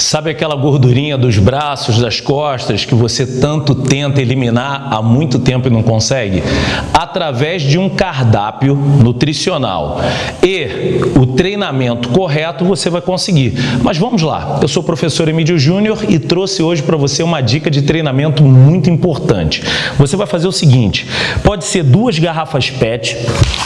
Sabe aquela gordurinha dos braços, das costas que você tanto tenta eliminar há muito tempo e não consegue? Através de um cardápio nutricional e o treinamento correto você vai conseguir. Mas vamos lá, eu sou o professor Emílio Júnior e trouxe hoje para você uma dica de treinamento muito importante. Você vai fazer o seguinte, pode ser duas garrafas PET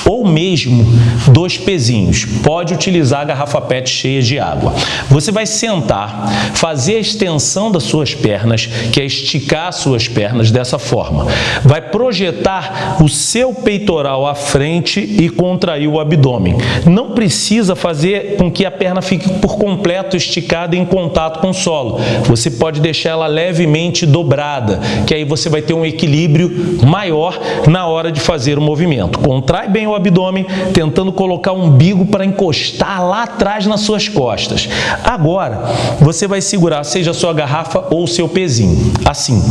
ou mesmo dois pezinhos. Pode utilizar a garrafa PET cheia de água. Você vai sentar fazer a extensão das suas pernas, que é esticar as suas pernas dessa forma. Vai projetar o seu peitoral à frente e contrair o abdômen. Não precisa fazer com que a perna fique por completo esticada em contato com o solo. Você pode deixar ela levemente dobrada, que aí você vai ter um equilíbrio maior na hora de fazer o movimento. Contrai bem o abdômen, tentando colocar o umbigo para encostar lá atrás nas suas costas. Agora, você você vai segurar, seja sua garrafa ou seu pezinho, assim.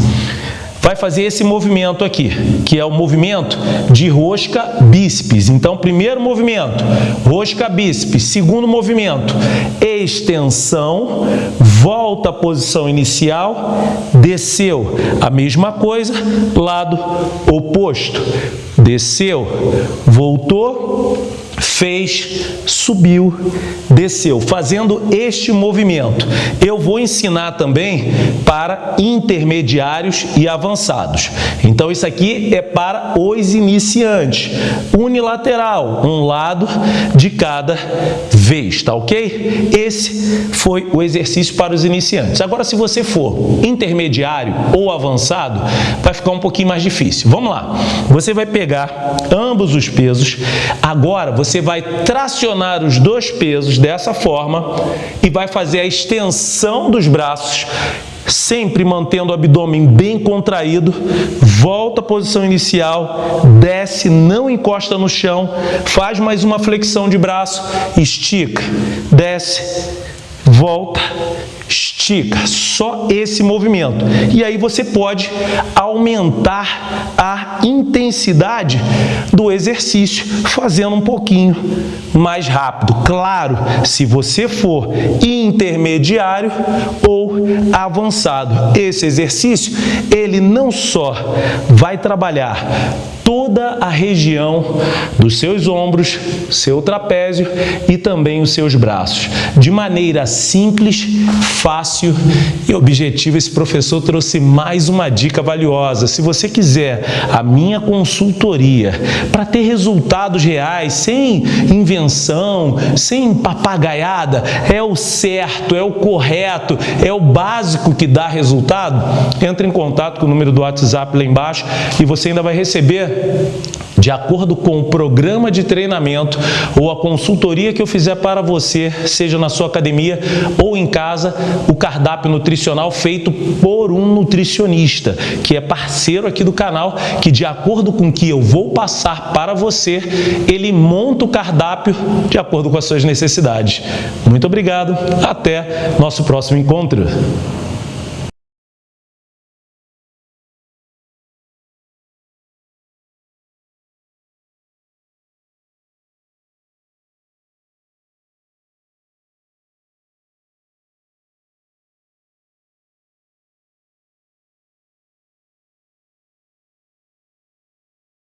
Vai fazer esse movimento aqui, que é o movimento de rosca bíceps. Então, primeiro movimento, rosca bíceps. Segundo movimento, extensão, volta à posição inicial, desceu. A mesma coisa, lado oposto. Desceu, voltou, fez, subiu, desceu, fazendo este movimento. Eu vou ensinar também para intermediários e avançados. Então, isso aqui é para os iniciantes. Unilateral, um lado de cada vez, tá ok? Esse foi o exercício para os iniciantes. Agora, se você for intermediário ou avançado, vai ficar um pouquinho mais difícil. Vamos lá. Você vai pegar ambos os pesos. Agora, você vai tracionar os dois pesos dessa forma e vai fazer a extensão dos braços sempre mantendo o abdômen bem contraído, volta à posição inicial, desce, não encosta no chão, faz mais uma flexão de braço, estica, desce, volta, estica, só esse movimento. E aí você pode aumentar a intensidade do exercício, fazendo um pouquinho mais rápido. Claro, se você for intermediário ou avançado. Esse exercício, ele não só vai trabalhar toda a região dos seus ombros, seu trapézio e também os seus braços. De maneira simples, fácil e objetiva, esse professor trouxe mais uma dica valiosa. Se você quiser a minha consultoria para ter resultados reais, sem invenção, sem papagaiada, é o certo, é o correto, é o básico que dá resultado, entre em contato com o número do WhatsApp lá embaixo e você ainda vai receber de acordo com o programa de treinamento ou a consultoria que eu fizer para você, seja na sua academia ou em casa, o cardápio nutricional feito por um nutricionista, que é parceiro aqui do canal, que de acordo com o que eu vou passar para você, ele monta o cardápio de acordo com as suas necessidades. Muito obrigado, até nosso próximo encontro.